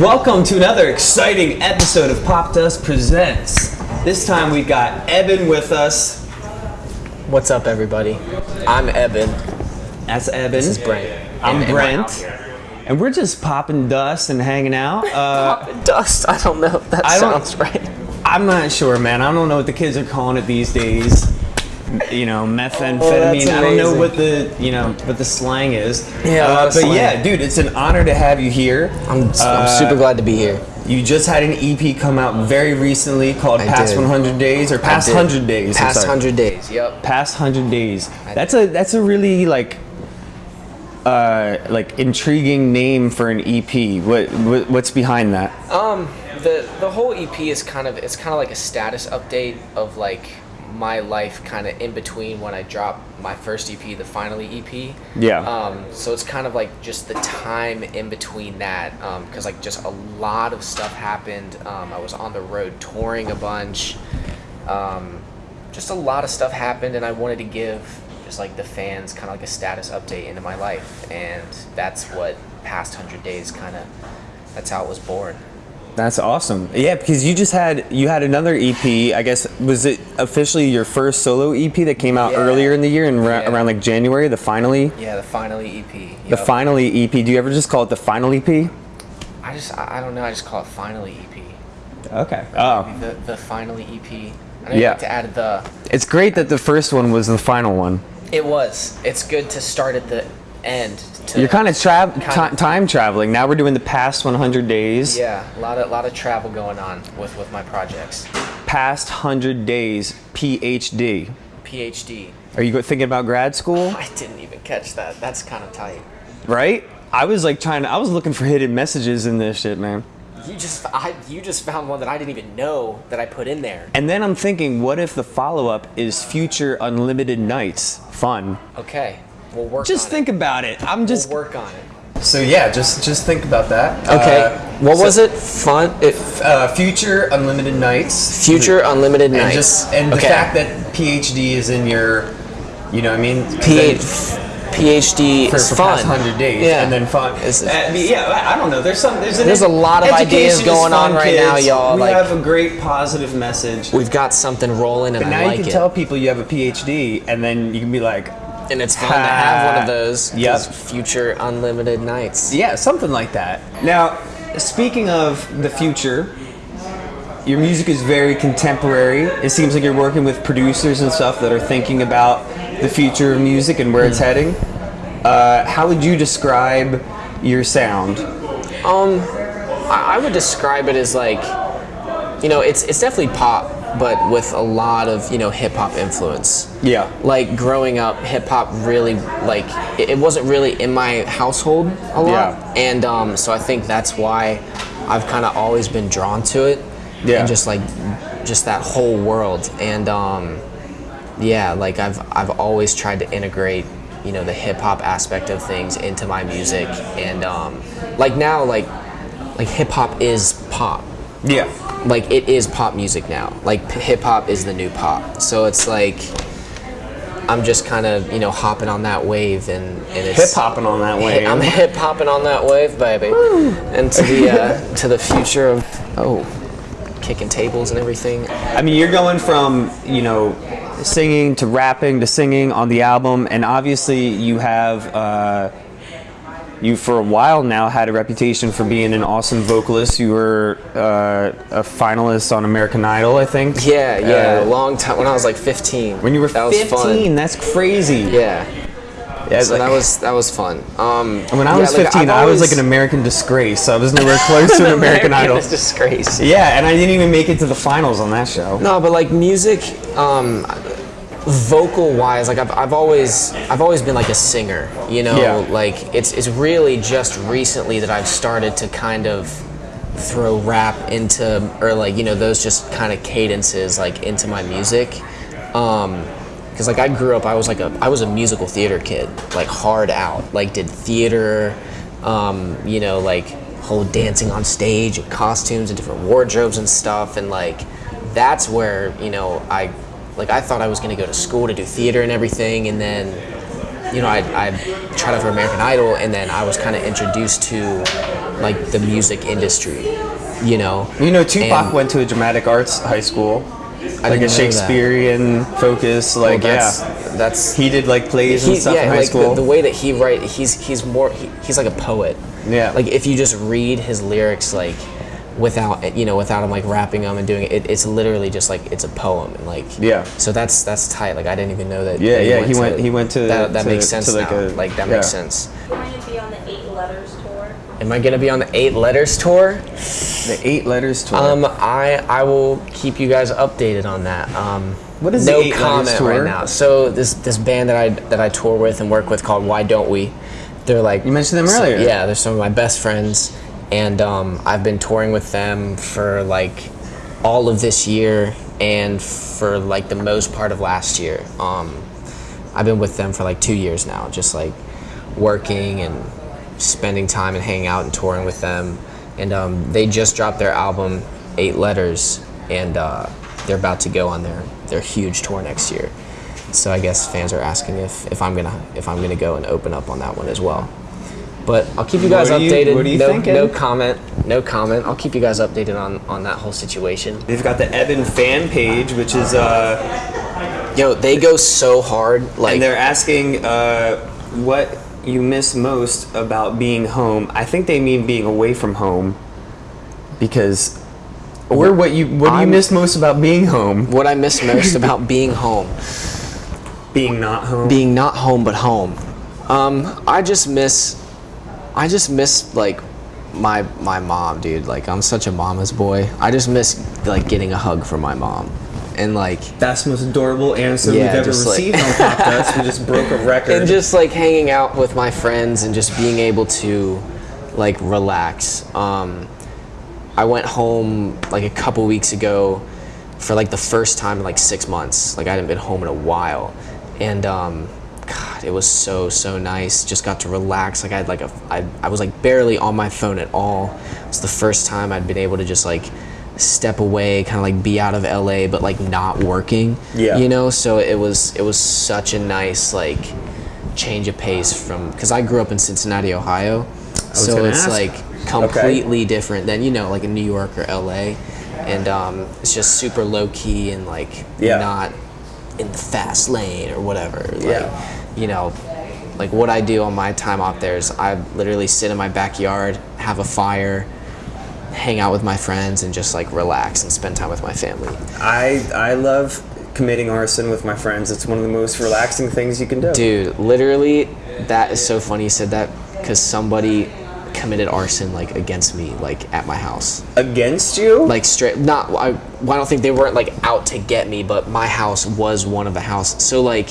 Welcome to another exciting episode of Pop Dust Presents. This time we got Eben with us. What's up, everybody? I'm Eben. That's Eben. This is Brent. I'm And- and Brent. And we're just popping dust and hanging out. Uh, Dust. I don't know if that I sounds right. I'm not sure, man. I don't know what the kids are calling it these days. You know, methamphetamine. I don't know what the you know what the slang is. Yeah, uh, but yeah, dude, it's an honor to have you here. I'm, Uh, I'm super glad to be here. You just had an EP come out very recently called I Past did. 100 Days or Past 100 Days. Past hundred days. Yep. Past 100 Days. That's a that's a really like uh like intriguing name for an EP. What, what what's behind that? Um, the the whole EP is kind of it's kind of like a status update of like my life kind of in between when I dropped my first EP, the Finally EP. Yeah. Um, so it's kind of like just the time in between that, because like just a lot of stuff happened. Um, I was on the road touring a bunch. Um, just a lot of stuff happened, and I wanted to give just like the fans kind of like a status update into my life, and that's what past hundred days kind of. That's how it was born. That's awesome. Yeah, because you just had you had another EP. I guess was it officially your first solo EP that came out Yeah. earlier in the year and Yeah. around like January, the finally Yeah, the Finally EP. the finally EP. Do you ever just call it the final EP? I just I don't know. I just call it Finally EP. Okay. Oh, the the Finally EP. I Yeah. like to add the. it's great that the first one was the final one. It was. It's good to start at the end. You're kind of tra- Kind time traveling. Now we're doing the past 100 days. Yeah, a lot of lot of travel going on with with my projects. Past 100 days PhD. PhD. Are you thinking about grad school? I didn't even catch that. That's kind of tight. Right? I was like trying to, I was looking for hidden messages in this shit, man. You just I you just found one that I didn't even know that I put in there. And then I'm thinking, what if the follow up is future unlimited nights? Fun. Okay, we'll work. Just on think about it. I'm just. We'll work on it. So yeah, just just think about that. Okay. Uh, what so- was it? Fun. It, Uh, future unlimited nights. future unlimited and nights. just and the fact that PhD is in your, you know, what I mean, P- PhD for, is for fun. hundred days, Yeah. and then fun. It's- Uh, yeah, I I don't know. There's some. There's, an There's a lot of ideas going on fun, right now, y'all, We like- have a great positive message. We've got something rolling, and But now I like you can it. tell people you have a PhD, and then you can be like, and it's fun to have one of those Yep. Future unlimited nights. yeah, something like that. Now, speaking of the future, your music is very contemporary. It seems like you're working with producers and stuff that are thinking about the future of music and where it's Hmm. heading. Uh, how would you describe your sound? I, I would describe it as like, you know, it's it's definitely pop, but with a lot of you know hip hop influence. Yeah. Like growing up, hip hop really like it, it wasn't really in my household a lot, Yeah. and um, so I think that's why I've kind of always been drawn to it. Yeah. And just like, just that whole world, and um, yeah, like I've I've always tried to integrate you know the hip hop aspect of things into my music, and um, like now like like hip hop is pop Yeah. like it is pop music now. Like hip hop is the new pop. So it's like I'm just kind of you know hopping on that wave and, and it's Hip hopping on that wave. I'm hip hopping on that wave, baby, and to the uh, to the future of oh, kicking tables and everything. I mean, you're going from, you know, singing to rapping to singing on the album, and obviously you have, uh, you for a while now had a reputation for being an awesome vocalist. You were uh, a finalist on American Idol, I think. Yeah, yeah, Uh, a long time when I was like 15. when you were that was 15, fun. that's crazy. Yeah, Yeah, so like- that was that was fun. Um, When I yeah, was 15, I've I was like an American disgrace. I was nowhere close to an American Idol. It's disgrace. Yeah, and I didn't even make it to the finals on that show. No, but like music, um, vocal wise, like I've, I've always I've always been like a singer. You know, Yeah. like it's it's really just recently that I've started to kind of throw rap into or like you know those just kind of cadences like into my music. Um, because like I grew up, I was like a I was a musical theater kid, like hard out, like did theater, um, you know, like whole dancing on stage and costumes and different wardrobes and stuff, and like that's where you know I like I thought I was gonna go to school to do theater and everything, and then you know, I, I tried out for American Idol, and then I was kind of introduced to like the music industry. You know, You know, Tupac And- went to a dramatic arts high school, like didn't a. Shakespearean focus. Like, Well, that's, yeah, that's he did like plays and stuff yeah, in high like school. The, the way that he write, he's he's more he, he's like a poet. Yeah. Like if you just read his lyrics, like without you know without him like rapping them and doing it, it it's literally just like it's a poem and like Yeah. So that's that's tight. Like I didn't even know that. Yeah, that yeah, he went- he went to- that. That to- makes sense to, like, now. a- like that yeah. makes sense. am i going to be on the Eight Letters tour. Am I gonna be on the Eight Letters tour? the eight letters tour. Um, I I will keep you guys updated on that. Um, What is no the Eight Letters comment tour? right now. So this this band that I that I tour with and work with called Why Don't We? They're like You mentioned them so- earlier. yeah, they're some of my best friends, and um, I've been touring with them for like all of this year and for like the most part of last year. Um, I've been with them for like two years now, just like working and spending time and hanging out and touring with them. And um, they just dropped their album, Eight Letters, and uh, they're about to go on their, their huge tour next year. So I guess fans are asking if, if I'm gonna if I'm gonna go and open up on that one as well. But I'll keep you guys What are you- updated. what are you no, thinking? no comment. No comment. I'll keep you guys updated on, on that whole situation. They've got the Eben fan page, which is uh, Yo, they go so hard. Like and they're asking uh, what you miss most about being home. I think they mean being away from home, because or what you what do you I'm- miss most about being home? what I miss most about being home. Being not home. being not home but home. Um, I just miss, I just miss like my my mom, dude. Like I'm such a mama's boy. I just miss like getting a hug from my mom, and like That's the most adorable answer Yeah, we've ever like- received on Pop Dust. We just broke a record. and just like hanging out with my friends and just being able to like relax. Um, I went home like a couple weeks ago for like the first time in like six months. Like I hadn't been home in a while, and um, God, it was so so nice. Just got to relax. Like I had like a I, I was like barely on my phone at all. It's the first time I'd been able to just like step away, kind of like be out of LA, but like not working. Yeah. You know, so it was it was such a nice like change of pace from because I grew up in Cincinnati, Ohio. So it's ask. like completely different than you know like in New York or LA, and um, it's just super low key and like Yeah. not in the fast lane or whatever. Like, Yeah. You know, like what I do on my time off there is I literally sit in my backyard, have a fire, hang out with my friends, and just like relax and spend time with my family. I I love committing arson with my friends. It's one of the most relaxing things you can do. Dude, literally, that is so funny you said that because somebody committed arson like against me like at my house Against you? like straight not I, well, I don't think they weren't like out to get me but my house was one of the houses so like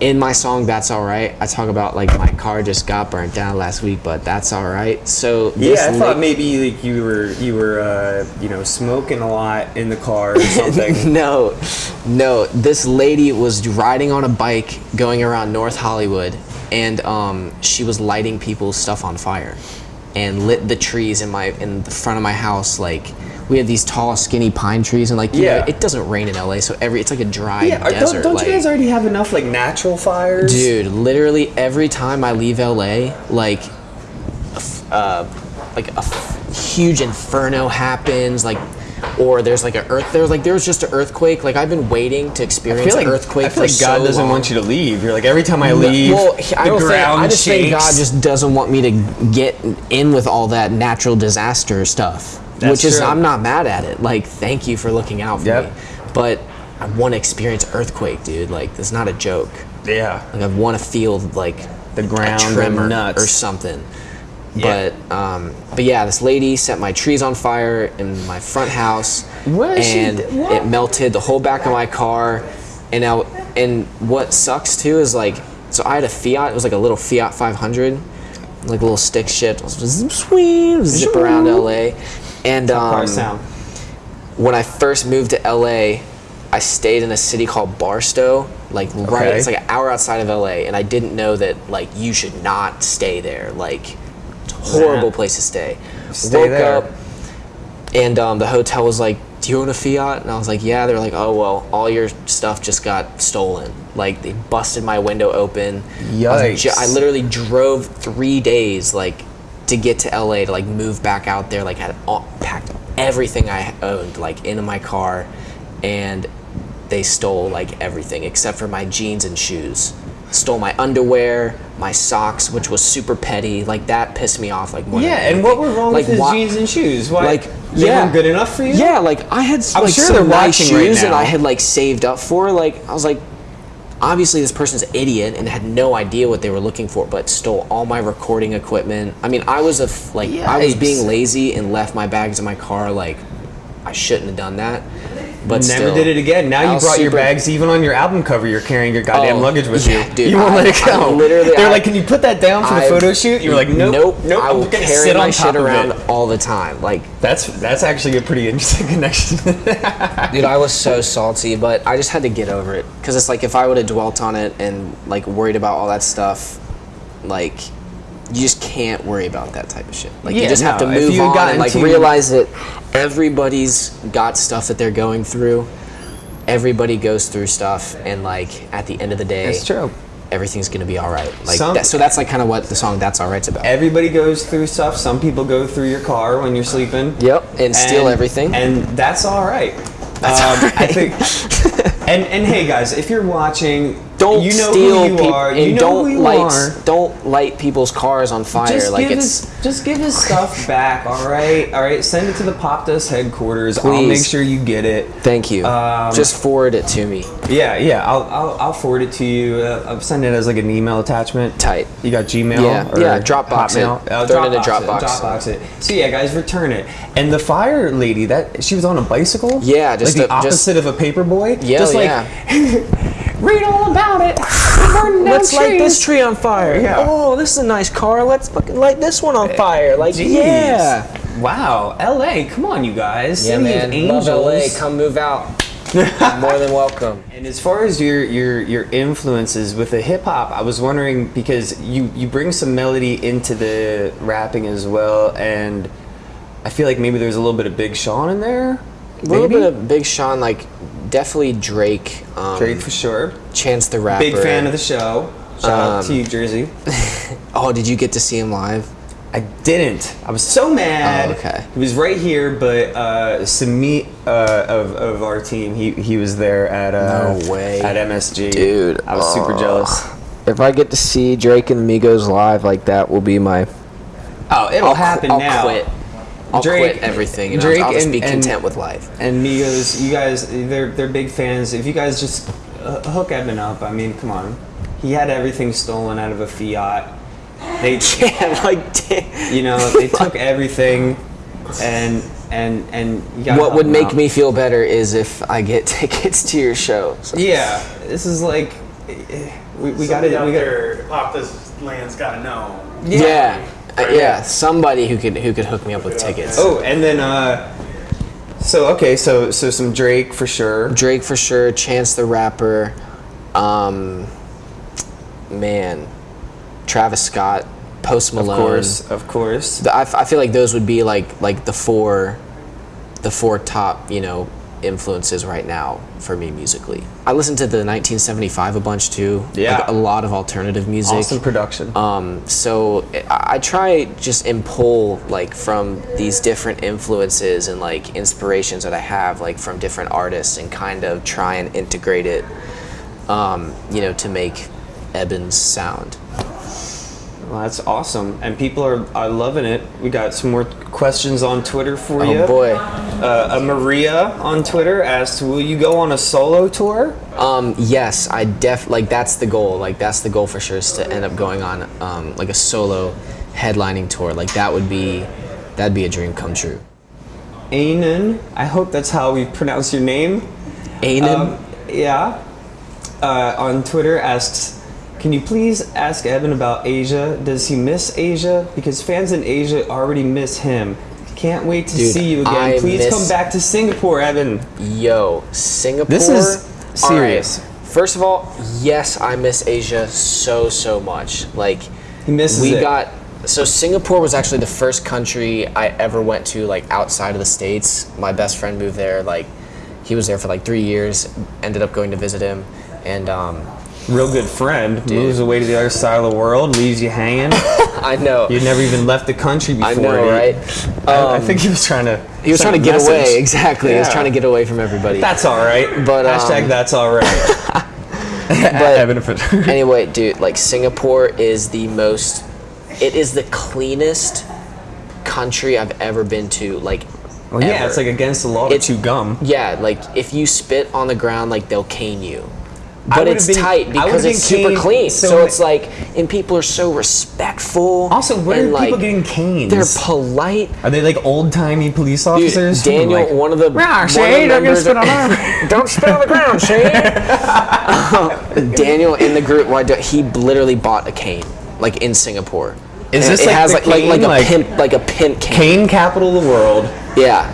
in my song that's all right i talk about like my car just got burnt down last week but that's all right so yeah, I thought maybe like you were you were uh, you know smoking a lot in the car or something. no, no. This lady was riding on a bike going around North Hollywood, and um, she was lighting people's stuff on fire, and lit the trees in my in the front of my house. Like we have these tall, skinny pine trees, and like you know, Yeah. it doesn't rain in LA, so every it's like a dry yeah, desert. don't, don't like, you guys already have enough like natural fires? Dude, literally every time I leave LA, like, uh, like a f- huge inferno happens, like, or there's like an earth. There's like there was just an earthquake. Like I've been waiting to I experience feel like an earthquake I feel for like God so doesn't long. want you to leave. You're like every time I leave, Well, he- I the don't think. I just shakes. think God just doesn't want me to get in with all that natural disaster stuff. That's which is true. I'm not mad at it. Like, thank you for looking out for Yep. me. But I want to experience earthquake, dude. Like, it's not a joke. yeah. Like I want to feel like The ground a tremor nuts. or something. Yeah. But um, but yeah, this lady set my trees on fire in my front house, and it melted the whole back of my car. And now, and what sucks too is like, so I had a Fiat. It was like a little Fiat 500, like a little stick shift. Zip, sweet, zip around LA, and um, when I first moved to LA, I stayed in a city called Barstow, like right. It's like an hour outside of LA, and I didn't know that like you should not stay there. Like, horrible place to stay. Stay Woke there. up, and um, the hotel was like do you own a Fiat? And I was like, yeah. They're like, oh well, all your stuff just got stolen. Like they busted my window open. I, was Yikes. I literally drove three days like to get to LA to like move back out there. Like had all, packed everything I owned like into my car, and they stole like everything except for my jeans and shoes. Stole my underwear, my socks, which was super petty. Like that pissed me off. Like more than Yeah, and what were wrong like, with his why- jeans and shoes? Why? like they yeah, weren't good enough for you? Yeah, like I had I'm like sure some they're nice watching right shoes that. I had like saved up for. Like I was like, obviously this person's an idiot and had no idea what they were looking for, but stole all my recording equipment. I mean, I was a f- like I was being lazy and left my bags in my car. Like I shouldn't have done that. But Never still, did it again. Now I you brought your bags even on your album cover. You're carrying your goddamn Oh, luggage with yeah, you. dude, you won't I- let it I go. literally- they're I- like, "Can you put that down for the photo shoot?" You're like, "Nope, nope, nope. I I'm will carry sit my shit around all the time. Like That's that's actually a pretty interesting connection. Dude, I was so salty, but I just had to get over it. Because it's like if I would have dwelt on it and like worried about all that stuff, like you just can't worry about that type of shit. Like Yeah, you just have to move on and like realize that everybody's got stuff that they're going through. Everybody goes through stuff, and like at the end of the day, It's true. everything's gonna be all right. Like Some- that, so that's like kind of what the song "That's All Right's about. Everybody goes through stuff. Some people go through your car when you're sleeping. Yep, and steal everything. And that's all right. That's Um, all right. I think. And and hey guys, if you're watching, don't you know steal who you peop- are. and You know don't light are. don't light people's cars on fire. Just like give it's his just give his stuff back, all right? All right, send it to the Pop Dust headquarters. I'll make sure you get it. Thank you. Um, Just forward it to me. Yeah, yeah, I'll I'll, I'll forward it to you. Uh, I'll send it as like an email attachment. Tight. You got Gmail? Yeah, or yeah, Dropbox it. Hotmail? Uh, Throw it in a Dropbox Dropbox. It, Dropbox it. So yeah, guys, return it. And the fire lady, that she was on a bicycle. Yeah, just like the a- just- opposite of a paper boy. Yeah, just like yeah. read all about it. Burning down Let's light this tree on fire. Yeah. Oh, this is a nice car. Let's fucking light this one on eh, fire. Like, Jeez. yeah. Wow, LA, come on, you guys. Yeah, City man. of Angels. Love LA. Come move out. More than welcome. And as far as your your your influences with the hip hop, I was wondering because you you bring some melody into the rapping as well, and I feel like maybe there's a little bit of Big Sean in there. A little Maybe? bit of Big Sean, like definitely Drake. Um, Drake for sure. Chance the Rapper. Big fan of the show. Shout out to Um, you, Jersey. Oh, did you get to see him live? I didn't. I was so mad. Oh, okay. He was right here, but uh, Samit uh, of, of our team, he, he was there at uh, No way. at MSG. Dude, I was super oh. jealous. If I get to see Drake and Migos live, like that will be my. Oh, it'll I'll happen I'll now. quit. I'll Drake- quit everything. And Drake I'll, I'll just and- be and- content with life. And Migos, you guys, they're they're big fans. If you guys just uh, hook Eben up, I mean, come on. He had everything stolen out of a Fiat. They, Yeah, like, damn. you know, they took everything, and and and you What would make out. me feel better is if I get tickets to your show. So- Yeah, this is like eh, we, we got to. out we got there, Pop this land's gotta know. Yeah. Uh, yeah, somebody who could who could hook me up with tickets. Oh, and then uh, so okay, so so some Drake for sure. Drake for sure, Chance the Rapper, um, man, Travis Scott, Post Malone. Of course, of course. The- I, f- I feel like those would be like like the four, the four top you know influences right now for me musically. I listen to the 1975 a bunch too. Yeah. like a lot of alternative music. Awesome production. Um, so I I try just and pull like from these different influences and like inspirations that I have like from different artists and kind of try and integrate it, um, you know, to make Eben's sound. Well, that's awesome, and people are, are loving it. We got some more questions on Twitter for you. Oh boy. Uh, a Maria on Twitter asked, "Will you go on a solo tour?" Um, yes, I def like that's the goal. Like that's the goal for sure is to end up going on um, like a solo headlining tour. Like that would be that'd be a dream come true. Anan, I hope that's how we pronounce your name. Aiden, Um, yeah. Uh, on Twitter asks, can you please ask Eben about Asia? Does he miss Asia? Because fans in Asia already miss him. Can't wait to Dude, see you again. I please miss- come back to Singapore, Eben. Yo, Singapore. This is All right. serious. First of all, yes, I miss Asia so so much. Like He misses we it. got so Singapore was actually the first country I ever went to like outside of the states. My best friend moved there. Like he was there for like three years. Ended up going to visit him, and um, Real good friend moves away to the other side of the world, leaves you hanging. I know. you never even left the country before. I know, He- right? I, I Um, think he was trying to. He was trying to get message. away. Exactly. He was trying to get away from everybody. That's all right. But, hashtag um, that's all right. but anyway, dude, like Singapore is the most. It is the cleanest country I've ever been to. Like, Well, yeah, ever. it's like against the law to It's- chew gum. Yeah, like if you spit on the ground, like they'll cane you. I But would've it's been- tight because would've it's been super caned clean. so So, it's like, and people are so respectful. Also, where and are people getting canes? They're polite. Are they like old timey police Dude, officers? Daniel, Like, one of the "Rah, one of Shane, the don't get members spit on our-" don't spit on the ground, Shane. Daniel in the group, why do- he literally bought a cane, like in Singapore. Is And this it like has the like, like like a like- pimp like a pimp cane? cane capital of the world. Yeah.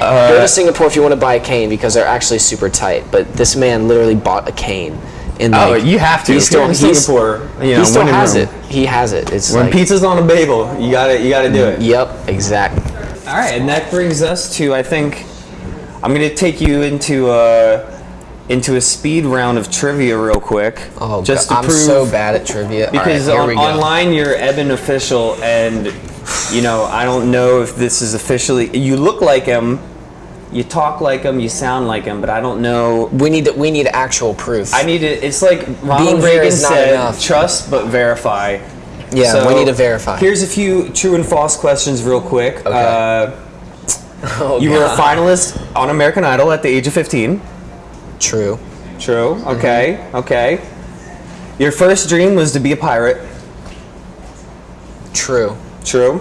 Uh, go to Singapore if you want to buy a cane because they're actually super tight. But this man literally bought a cane. And Oh, like, you have to. He's still in Singapore, you know, he still has Rome. it. He has it. It's When like, pizza's on a bagel, you gotta you gotta do it. Yep, exactly. All right, and that brings us to I think I'm gonna take you into a into a speed round of trivia real quick. Oh, just God, to I'm prove so bad at trivia. Right, because here on, we go. online you're Eben official, and you know I don't know if this is officially. You look like him, you talk like him, you sound like him, but I don't know. we need we need actual proof. I need it. It's like Ronald Being Reagan is not said: enough. "Trust but verify." yeah, so we need to verify. Here's a few true and false questions, real quick. Okay. Uh, Oh, you were a finalist on American Idol at the age of 15. True. True. Mm-hmm. Okay. Okay. Your first dream was to be a pirate. True. True.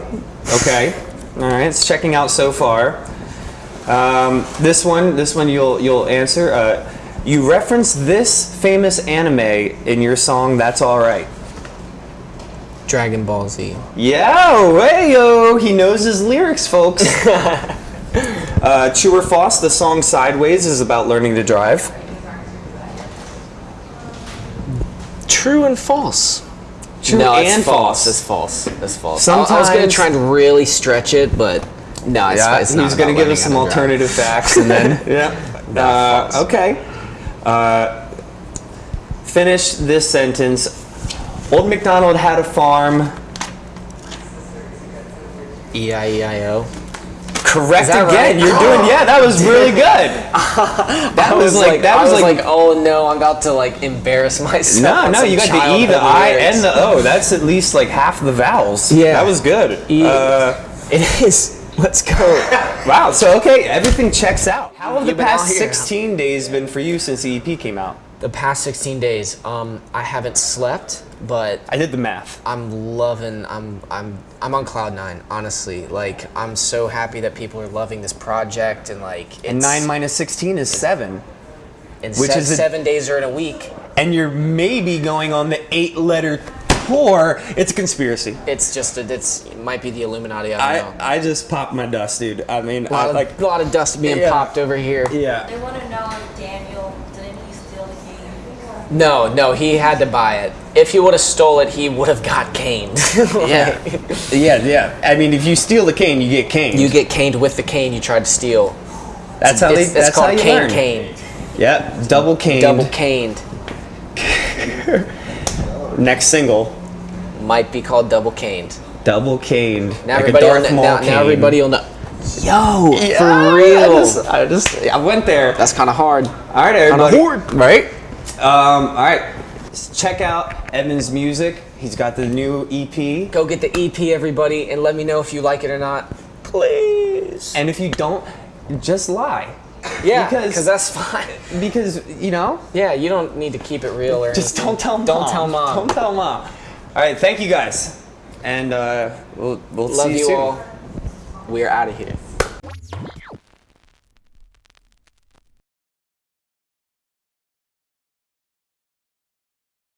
Okay. All right. It's checking out so far. Um, this one, this one you'll you'll answer. Uh, you reference this famous anime in your song "That's All Right." Dragon Ball Z. Yo, hey yo, he knows his lyrics, folks. uh, true or false? The song "Sideways" is about learning to drive. True and false. True no, it's false. false. It's false. It's false. I- I was gonna try and really stretch it, but no, it's, Yeah, it's he's going to give us some to drive. alternative facts and then. yeah. No, Uh, okay. Uh, finish this sentence. Old MacDonald had a farm. E E-I-E-I-O. Correct Is that again. right? You're doing. Yeah, that was really good. That was was like- like, that was was like- like, oh no, I'm about to like embarrass myself. No, no, you got the E, the I, lyrics. and the O. That's at least like half the vowels. Yeah. that was good. E- Uh, It is. Let's go. wow. So okay, everything checks out. How have the You've been past 16 days been for you since the EP came out? The past 16 days, um, I haven't slept, but I did the math. I'm loving. I'm I'm I'm on cloud nine. Honestly, like I'm so happy that people are loving this project and like it's And nine minus 16 is seven. and which se- is a- seven days are in a week. and you're maybe going on the eight letter tour, it's a conspiracy. It's just a, it's it might be the Illuminati. I don't know. I, I just popped my dust, dude. I mean, a lot, I, of, like, a lot of dust being Yeah. popped over here. yeah. They want to know if Daniel, didn't he steal the game? No, no, he had to buy it. If he would have stole it, he would have got caned. Yeah. yeah, yeah. I mean, if you steal the cane, you get caned. you get caned with the cane you tried to steal. that's how they. it's, it's that's called how you cane learn. cane. Yeah, double caned. Double caned. Next single, Might be called double caned. double caned. Now like everybody will Darth kn- Maul now, cane. now everybody will know. Yo, Yeah, for real. I just, I just, I went there. That's kind of hard. All right, everybody. horde. Right? Um, all right. Check out Eben's music. He's got the new EP. Go get the EP, everybody, and let me know if you like it or not. Please. And if you don't, just lie. Yeah, because- that's fine. Because, you know, Yeah, you don't need to keep it real or just anything. don't tell mom. Don't tell mom. Don't tell mom. All right, thank you guys. And uh, we'll, we'll Love see you, you soon. all. We are out of here.